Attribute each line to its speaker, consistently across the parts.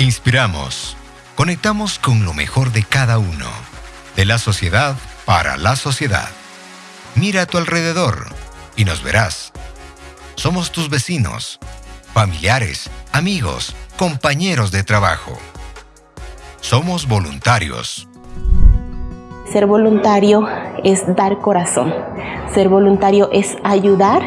Speaker 1: Inspiramos, conectamos con lo mejor de cada uno, de la sociedad para la sociedad. Mira a tu alrededor y nos verás. Somos tus vecinos, familiares, amigos, compañeros de trabajo. Somos voluntarios.
Speaker 2: Ser voluntario es dar corazón. Ser voluntario es ayudar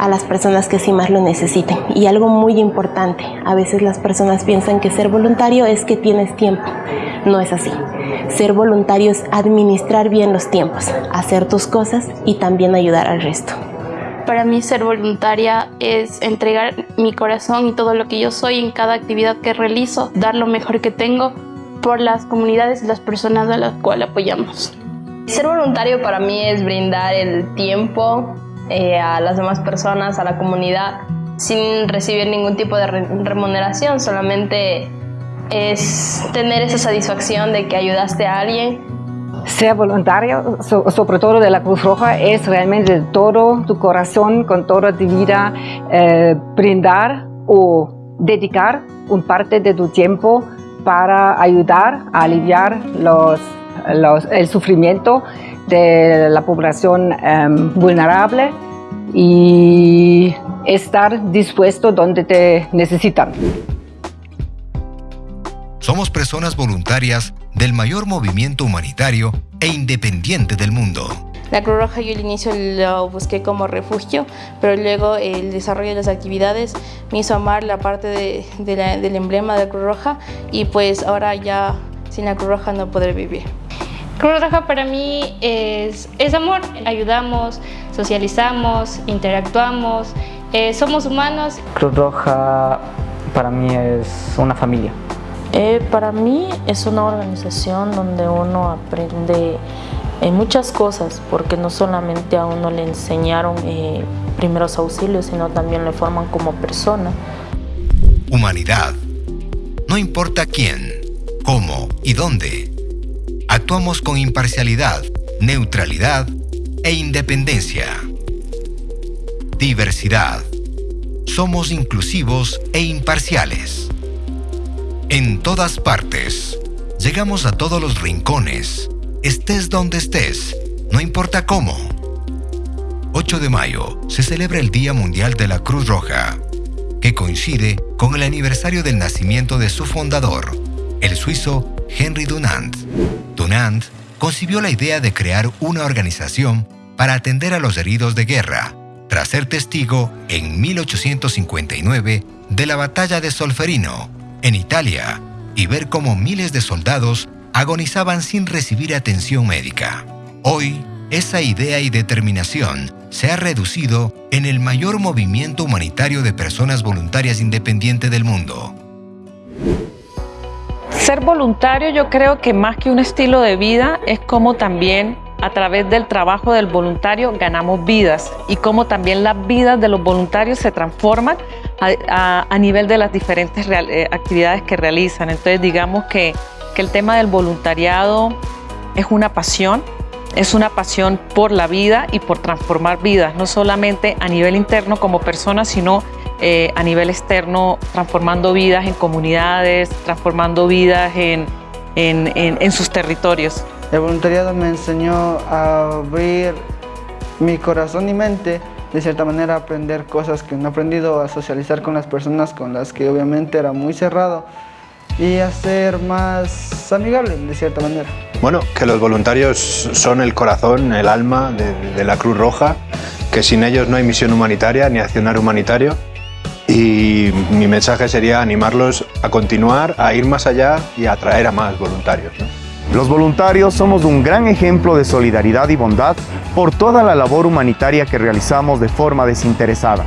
Speaker 2: a las personas que sí más lo necesiten. Y algo muy importante, a veces las personas piensan que ser voluntario es que tienes tiempo. No es así. Ser voluntario es administrar bien los tiempos, hacer tus cosas y también ayudar al resto.
Speaker 3: Para mí ser voluntaria es entregar mi corazón y todo lo que yo soy en cada actividad que realizo, dar lo mejor que tengo por las comunidades y las personas a las cuales apoyamos.
Speaker 4: Ser voluntario para mí es brindar el tiempo eh, a las demás personas, a la comunidad, sin recibir ningún tipo de remuneración, solamente es tener esa satisfacción de que ayudaste a alguien.
Speaker 5: Ser voluntario, sobre todo de la Cruz Roja, es realmente todo tu corazón, con toda tu vida, eh, brindar o dedicar un parte de tu tiempo para ayudar a aliviar los, el sufrimiento de la población em, vulnerable y estar dispuesto donde te necesitan.
Speaker 1: Somos personas voluntarias del mayor movimiento humanitario e independiente del mundo.
Speaker 3: La Cruz Roja yo al inicio lo busqué como refugio, pero luego el desarrollo de las actividades me hizo amar la parte del emblema de la Cruz Roja y pues ahora ya sin la Cruz Roja no podré vivir. Cruz Roja para mí es, es amor, ayudamos, socializamos, interactuamos, eh, somos humanos.
Speaker 6: Cruz Roja para mí es una familia.
Speaker 7: Eh, para mí es una organización donde uno aprende eh, muchas cosas, porque no solamente a uno le enseñaron primeros auxilios, sino también le forman como persona.
Speaker 1: Humanidad. No importa quién, cómo y dónde Actuamos con imparcialidad, neutralidad e independencia. Diversidad. Somos inclusivos e imparciales. En todas partes. Llegamos a todos los rincones. Estés donde estés, no importa cómo. 8 de mayo se celebra el Día Mundial de la Cruz Roja, que coincide con el aniversario del nacimiento de su fundador, el suizo Henry Dunant. Dunant concibió la idea de crear una organización para atender a los heridos de guerra, tras ser testigo en 1859 de la batalla de Solferino, en Italia, y ver cómo miles de soldados agonizaban sin recibir atención médica. Hoy, esa idea y determinación se ha reducido en el mayor movimiento humanitario de personas voluntarias independientes del mundo.
Speaker 8: Ser voluntario yo creo que más que un estilo de vida es como también a través del trabajo del voluntario ganamos vidas y como también las vidas de los voluntarios se transforman a, nivel de las diferentes eh, actividades que realizan. Entonces digamos que, que el tema del voluntariado es una pasión, es una pasión por la vida y por transformar vidas, no solamente a nivel interno como persona, sino eh, a nivel externo, transformando vidas en comunidades, transformando vidas en, en, sus territorios.
Speaker 9: El voluntariado me enseñó a abrir mi corazón y mente, de cierta manera a aprender cosas que no he aprendido, a socializar con las personas con las que obviamente era muy cerrado y a ser más amigable, de cierta manera.
Speaker 10: Bueno, que los voluntarios son el corazón, el alma de, de la Cruz Roja, que sin ellos no hay misión humanitaria ni accionar humanitario y mi mensaje sería animarlos a continuar, a ir más allá y a atraer a más voluntarios.
Speaker 11: Los voluntarios somos un gran ejemplo de solidaridad y bondad por toda la labor humanitaria que realizamos de forma desinteresada.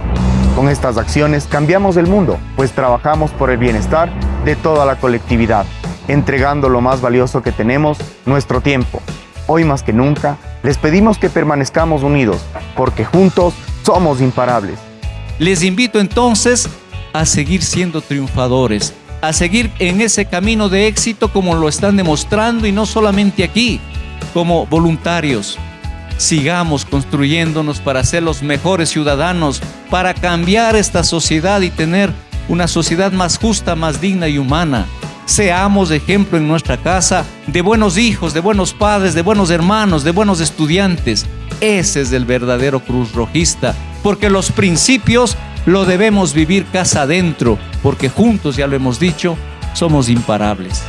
Speaker 11: Con estas acciones cambiamos el mundo, pues trabajamos por el bienestar de toda la colectividad, entregando lo más valioso que tenemos, nuestro tiempo. Hoy más que nunca, les pedimos que permanezcamos unidos, porque juntos somos imparables.
Speaker 12: Les invito entonces a seguir siendo triunfadores, a seguir en ese camino de éxito como lo están demostrando y no solamente aquí, como voluntarios. Sigamos construyéndonos para ser los mejores ciudadanos, para cambiar esta sociedad y tener una sociedad más justa, más digna y humana. Seamos ejemplo en nuestra casa de buenos hijos, de buenos padres, de buenos hermanos, de buenos estudiantes. Ese es el verdadero cruz rojista, porque los principios lo debemos vivir casa adentro, porque juntos, ya lo hemos dicho, somos imparables.